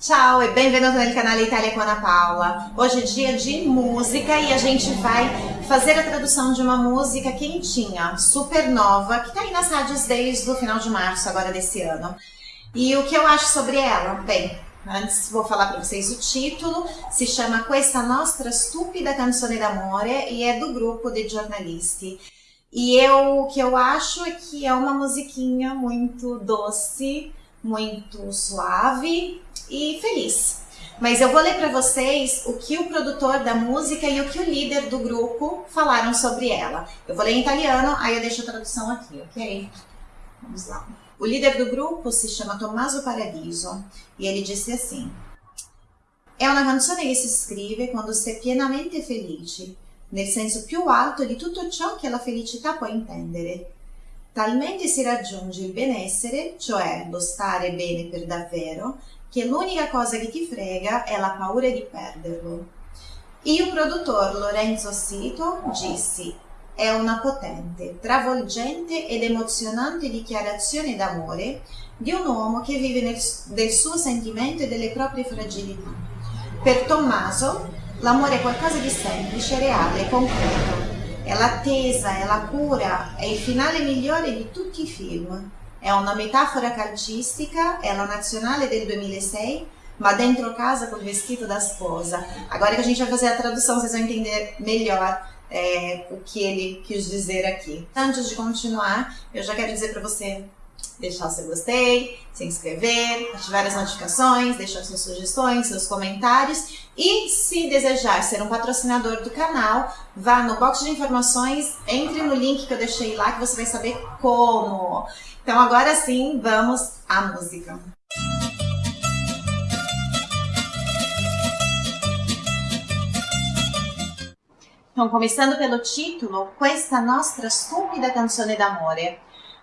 Ciao e benvenuto nel canale Itália com Ana Paula. Hoje é dia de música e a gente vai fazer a tradução de uma música quentinha, super nova, que tá aí nas rádios desde o final de março agora desse ano. E o que eu acho sobre ela? Bem, antes vou falar para vocês o título, se chama Questa Nostra Stupida Canzone d'Amore e é do grupo de jornalisti. E eu, o que eu acho é que é uma musiquinha muito doce, muito suave e feliz. Mas eu vou ler para vocês o que o produtor da música e o que o líder do grupo falaram sobre ela. Eu vou ler em italiano, aí eu deixo a tradução aqui, ok? Vamos lá. O líder do grupo se chama Tommaso Paradiso e ele disse assim: É una canzone che si scrive quando si è pienamente felice, nel senso più alto di tutto ciò che la felicità può intendere. Talmente si raggiunge il benessere, cioè lo stare bene per davvero, che l'unica cosa che ti frega è la paura di perderlo. E o produtor Lorenzo Sito disse: È una potente, travolgente ed emozionante dichiarazione d'amore di un uomo che vive nel, del suo sentimento e delle proprie fragilità. Per Tommaso, l'amore è qualcosa di semplice, reale, concreto è l'attesa, è la cura, è il finale migliore di tutti i film. È una metafora calcistica, è la nazionale del 2006, ma dentro casa col vestito da sposa. Agora que a gente vai fazer a tradução, vocês vão entender melhor é, o que ele quis dizer aqui. Antes de continuar, eu já quero dizer para você deixar o seu gostei, se inscrever, ativar as notificações, deixar suas sugestões, seus comentários e se desejar ser um patrocinador do canal, vá no box de informações, entre no link que eu deixei lá que você vai saber como. Então agora sim, vamos à música. Então, começando pelo título, Questa nostra stupida canzone d'amore.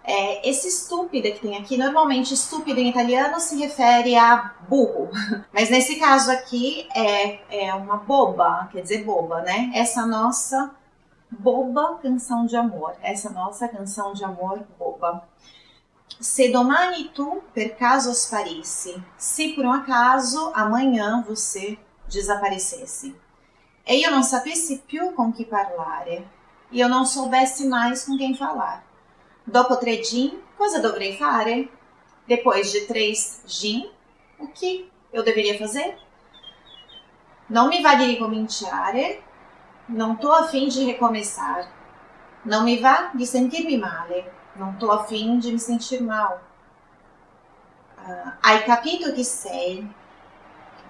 É, esse estúpida que tem aqui, normalmente estúpido em italiano se refere a burro, mas nesse caso aqui é, é uma boba, quer dizer boba, né? Essa nossa boba canção de amor, essa nossa canção de amor boba. Se domani tu per caso sparisse, se por um acaso amanhã você desaparecesse. E eu não sapessi più com que parlare, e eu não soubesse mais com quem falar. Dopo tre gin, cosa dovrei fare? Depois de três gin, o que eu deveria fazer? Não me vá de ricominciare, não estou a fim de recomeçar. Não me vá de sentir-me male, não estou a fim de me sentir mal. Uh, hai capito que sei.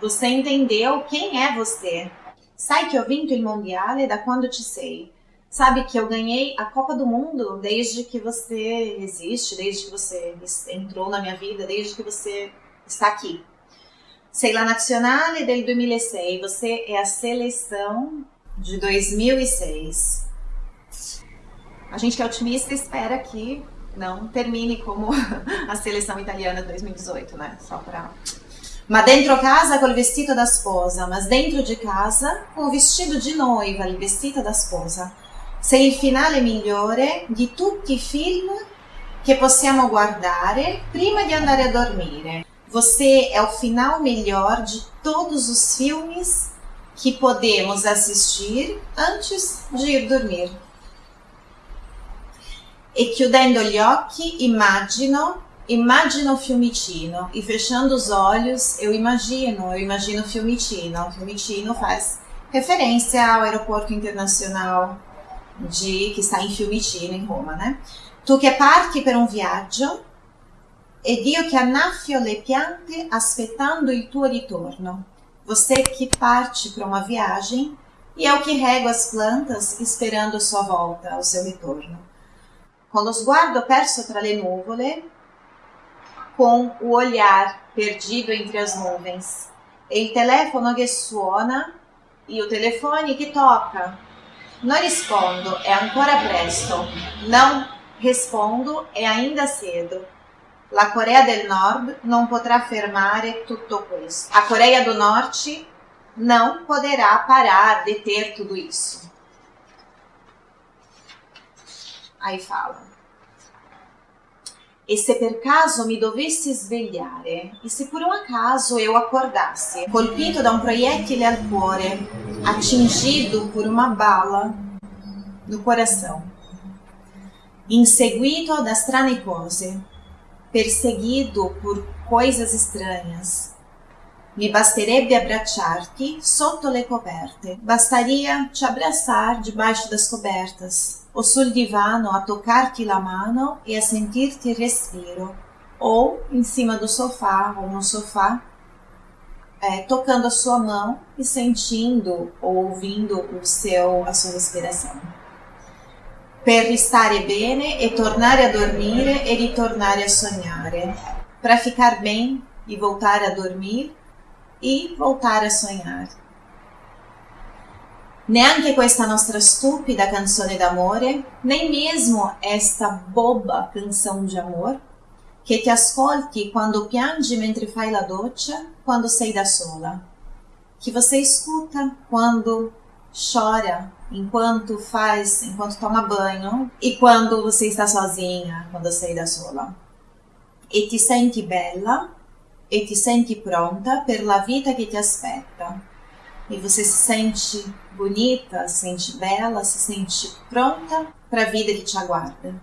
Você entendeu quem é você. Sai que ho vinto il mondiale da quando te sei. Sabe que eu ganhei a Copa do Mundo desde que você existe, desde que você entrou na minha vida, desde que você está aqui. Sei la Nazionale del 2006, você é a seleção de 2006. A gente que é otimista espera que não termine como a seleção italiana de 2018, né? Só para Ma dentro casa col vestito da sposa, mas dentro de casa com o vestido de noiva, il vestito da sposa. Sei il finale migliore di tutti i film che possiamo guardare prima di andare a dormire. Você é o final melhor de todos os filmes que podemos assistir antes de ir dormir. E chiudendo gli occhi immagino, immagino Fiumicino. E fechando os olhos eu imagino, eu imagino Fiumicino. Fiumicino faz referência ao aeroporto internacional que está em Fiumicino, em Roma, né? Tu che parti per un viaggio ed io che annaffio le piante aspettando il tuo ritorno. Você que parte para uma viagem e eu que rego as plantas esperando sua volta, o seu retorno. Com lo sguardo perso tra le nuvole, com o olhar perdido entre as nuvens, e il telefono che suona e o telefone que toca, não rispondo, é ancora presto. Não rispondo, é ainda cedo. La Coreia del Nord não potrà fermare tutto questo. A Coreia do Norte não poderá parar, deter tudo isso. Aí fala. E se per caso mi dovessi svegliare, e se por um acaso eu acordasse, colpito da um proiettile al cuore, atingido por uma bala no coração, inseguito da strane perseguido por coisas estranhas, mi basterebbe abbracciarti sotto le coperte. Bastaria te abraçar debaixo das cobertas, ou sul divano a tocar-te la mano e a sentir-te respiro, ou em cima do sofá ou no sofá, é, tocando a sua mão e sentindo ou ouvindo o seu, a sua respiração. Per stare bene e tornare a dormire e ritornare a sognare. Para ficar bem e voltar a dormir e voltar a sonhar. Neanche questa nostra stupida canzone d'amore, nem mesmo esta boba canção de amor, che ti ascolti quando piangi mentre fai la doccia, quando sei da sola. Que você escuta quando chora, enquanto faz, enquanto toma banho e quando você está sozinha, quando sei da sola. E ti senti bella e ti senti pronta per la vita che ti aspetta. E você se sente bonita, se sente bela, se sente pronta para a vida que te aguarda.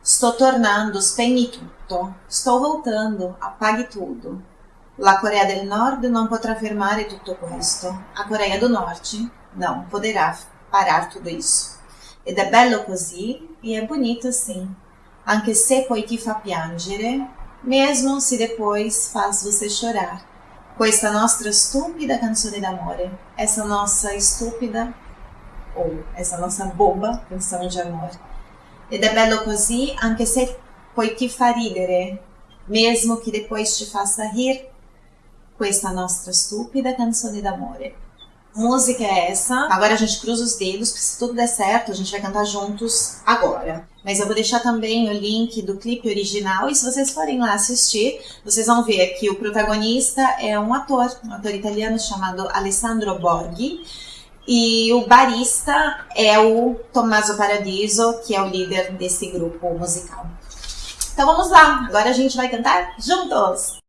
Estou tornando, spegni tutto. Estou voltando, apague tudo. La Coreia del Nord non potrà fermare tutto questo. A Coreia do Norte não poderá parar tudo isso. Ed è bello così e è bonito assim. Anche se poi ti fa piangere, mesmo se depois faz você chorar. Questa nostra stupida canzone d'amore, essa nossa estúpida ou essa nossa boba canção de amor. Ed è bello così anche se poi ti fa ridere, mesmo que depois te faça rir, questa nostra stupida canzone d'amore música é essa. Agora a gente cruza os dedos, porque se tudo der certo, a gente vai cantar juntos agora. Mas eu vou deixar também o link do clipe original e se vocês forem lá assistir, vocês vão ver que o protagonista é um ator, um ator italiano chamado Alessandro Borghi. E o barista é o Tommaso Paradiso, que é o líder desse grupo musical. Então vamos lá, agora a gente vai cantar juntos!